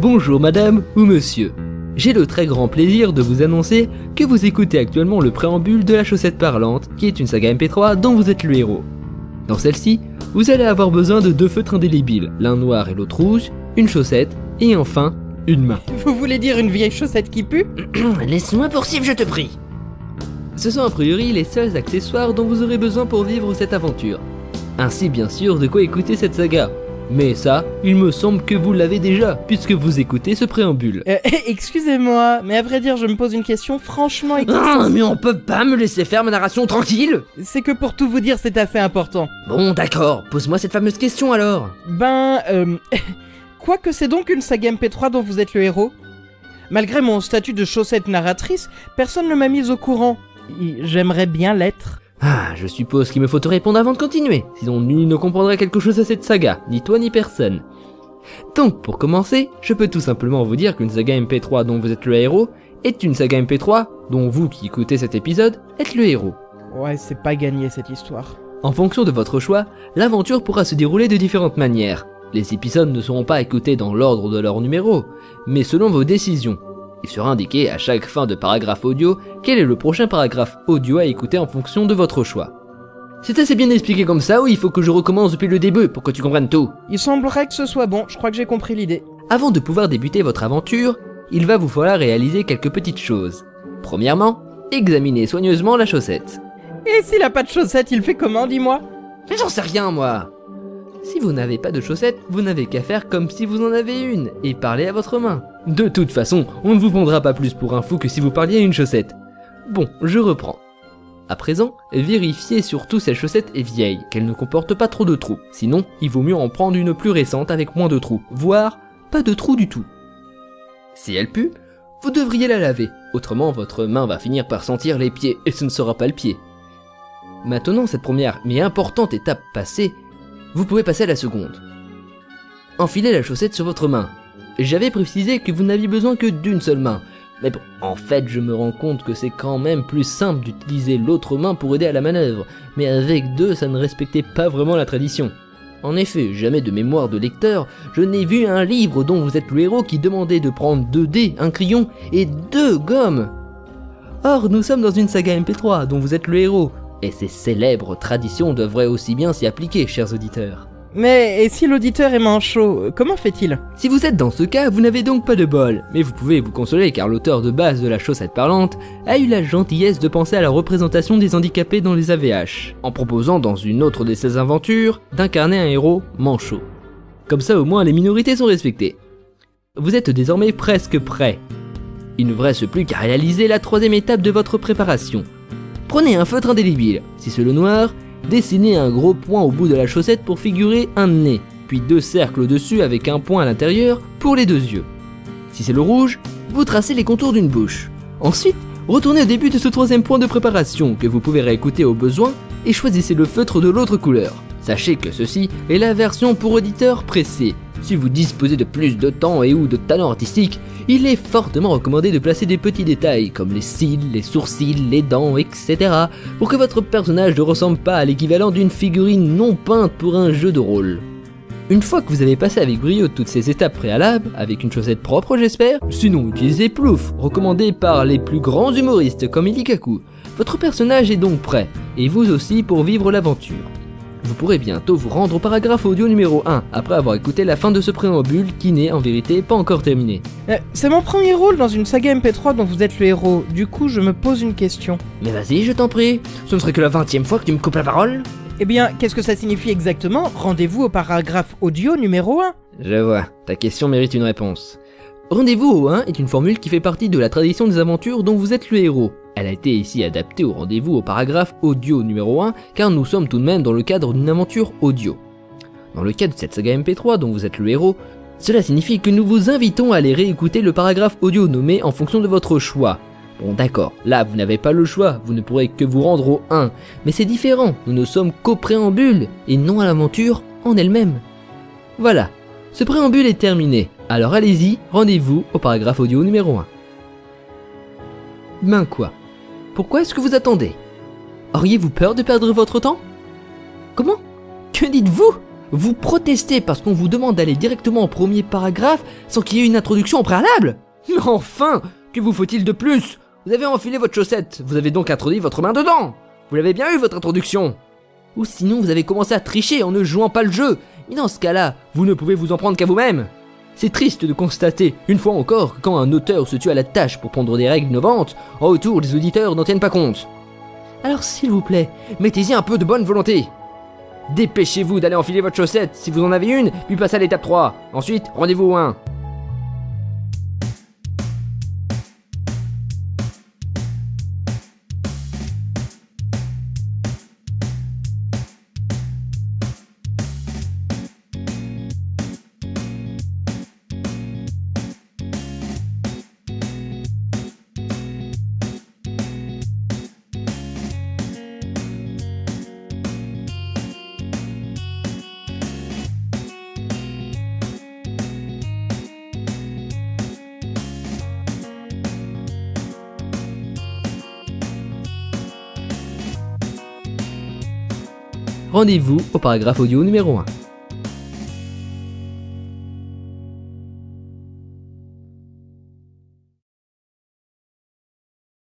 Bonjour madame ou monsieur. J'ai le très grand plaisir de vous annoncer que vous écoutez actuellement le préambule de la chaussette parlante, qui est une saga MP3 dont vous êtes le héros. Dans celle-ci, vous allez avoir besoin de deux feutres indélébiles, l'un noir et l'autre rouge, une chaussette, et enfin, une main. Vous voulez dire une vieille chaussette qui pue? Laisse-moi poursuivre, je te prie. Ce sont a priori les seuls accessoires dont vous aurez besoin pour vivre cette aventure. Ainsi bien sûr de quoi écouter cette saga. Mais ça, il me semble que vous l'avez déjà, puisque vous écoutez ce préambule. Euh, Excusez-moi, mais à vrai dire, je me pose une question franchement Ah, mais on peut pas me laisser faire ma narration tranquille C'est que pour tout vous dire, c'est assez important. Bon, d'accord, pose-moi cette fameuse question alors. Ben, euh... Quoi que c'est donc une saga MP3 dont vous êtes le héros Malgré mon statut de chaussette narratrice, personne ne m'a mise au courant. J'aimerais bien l'être. Ah, je suppose qu'il me faut te répondre avant de continuer, sinon nul ne comprendrait quelque chose à cette saga, ni toi ni personne. Donc, pour commencer, je peux tout simplement vous dire qu'une saga MP3 dont vous êtes le héros est une saga MP3 dont vous qui écoutez cet épisode êtes le héros. Ouais, c'est pas gagné cette histoire. En fonction de votre choix, l'aventure pourra se dérouler de différentes manières. Les épisodes ne seront pas écoutés dans l'ordre de leur numéro, mais selon vos décisions. Il sera indiqué à chaque fin de paragraphe audio quel est le prochain paragraphe audio à écouter en fonction de votre choix. C'est assez bien expliqué comme ça ou il faut que je recommence depuis le début pour que tu comprennes tout? Il semblerait que ce soit bon, je crois que j'ai compris l'idée. Avant de pouvoir débuter votre aventure, il va vous falloir réaliser quelques petites choses. Premièrement, examinez soigneusement la chaussette. Et s'il a pas de chaussettes, il fait comment, dis-moi? Mais j'en sais rien, moi. Si vous n'avez pas de chaussettes, vous n'avez qu'à faire comme si vous en avez une et parler à votre main. De toute façon, on ne vous prendra pas plus pour un fou que si vous parliez à une chaussette. Bon, je reprends. À présent, vérifiez surtout si la chaussette est vieille, qu'elle ne comporte pas trop de trous. Sinon, il vaut mieux en prendre une plus récente avec moins de trous, voire pas de trous du tout. Si elle pue, vous devriez la laver, autrement votre main va finir par sentir les pieds et ce ne sera pas le pied. Maintenant, cette première mais importante étape passée, vous pouvez passer à la seconde. Enfilez la chaussette sur votre main. J'avais précisé que vous n'aviez besoin que d'une seule main. Mais en fait, je me rends compte que c'est quand même plus simple d'utiliser l'autre main pour aider à la manœuvre. Mais avec deux, ça ne respectait pas vraiment la tradition. En effet, jamais de mémoire de lecteur, je n'ai vu un livre dont vous êtes le héros qui demandait de prendre deux dés, un crayon et deux gommes. Or, nous sommes dans une saga MP3 dont vous êtes le héros, et ces célèbres traditions devraient aussi bien s'y appliquer, chers auditeurs. Mais et si l'auditeur est manchot, comment fait-il? Si vous êtes dans ce cas, vous n'avez donc pas de bol, mais vous pouvez vous consoler car l'auteur de base de la chaussette parlante a eu la gentillesse de penser à la représentation des handicapés dans les AVH, en proposant dans une autre de ses aventures d'incarner un héros manchot. Comme ça au moins les minorités sont respectées. Vous êtes désormais presque prêt. Il ne vous reste plus qu'à réaliser la troisième étape de votre préparation. Prenez un feutre indélébile, si c'est le noir, dessinez un gros point au bout de la chaussette pour figurer un nez, puis deux cercles au-dessus avec un point à l'intérieur pour les deux yeux. Si c'est le rouge, vous tracez les contours d'une bouche. Ensuite, retournez au début de ce troisième point de préparation que vous pouvez réécouter au besoin et choisissez le feutre de l'autre couleur. Sachez que ceci est la version pour auditeurs pressés. Si vous disposez de plus de temps et ou de talent artistique, il est fortement recommandé de placer des petits détails comme les cils, les sourcils, les dents, etc. pour que votre personnage ne ressemble pas à l'équivalent d'une figurine non peinte pour un jeu de rôle. Une fois que vous avez passé avec brio toutes ces étapes préalables, avec une chaussette propre j'espère, sinon utilisez Plouf, recommandé par les plus grands humoristes comme Ilikaku, votre personnage est donc prêt, et vous aussi pour vivre l'aventure. Vous pourrez bientôt vous rendre au paragraphe audio numéro 1, après avoir écouté la fin de ce préambule qui n'est en vérité pas encore terminé. Euh, C'est mon premier rôle dans une saga MP3 dont vous êtes le héros, du coup je me pose une question. Mais vas-y, je t'en prie. Ce ne serait que la vingtième fois que tu me coupes la parole. Eh bien, qu'est-ce que ça signifie exactement Rendez-vous au paragraphe audio numéro 1 Je vois, ta question mérite une réponse. Rendez-vous au 1 est une formule qui fait partie de la tradition des aventures dont vous êtes le héros. Elle a été ici adaptée au rendez-vous au paragraphe audio numéro 1 car nous sommes tout de même dans le cadre d'une aventure audio. Dans le cas de cette saga MP3 dont vous êtes le héros, cela signifie que nous vous invitons à aller réécouter le paragraphe audio nommé en fonction de votre choix. Bon d'accord, là vous n'avez pas le choix, vous ne pourrez que vous rendre au 1, mais c'est différent, nous ne sommes qu'au préambule et non à l'aventure en elle-même. Voilà, ce préambule est terminé, alors allez-y, rendez-vous au paragraphe audio numéro 1. Ben quoi? Pourquoi est-ce que vous attendez? Auriez-vous peur de perdre votre temps? Comment? Que dites-vous? Vous protestez parce qu'on vous demande d'aller directement au premier paragraphe sans qu'il y ait une introduction au préalable? Mais enfin! Que vous faut-il de plus? Vous avez enfilé votre chaussette, vous avez donc introduit votre main dedans. Vous l'avez bien eu votre introduction. Ou sinon vous avez commencé à tricher en ne jouant pas le jeu. Mais dans ce cas-là, vous ne pouvez vous en prendre qu'à vous-même c'est triste de constater, une fois encore, que quand un auteur se tue à la tâche pour prendre des règles innovantes, en retour les auditeurs n'en tiennent pas compte. Alors s'il vous plaît, mettez-y un peu de bonne volonté. Dépêchez-vous d'aller enfiler votre chaussette si vous en avez une, puis passez à l'étape 3. Ensuite, rendez-vous au 1. Rendez-vous au paragraphe audio numéro 1.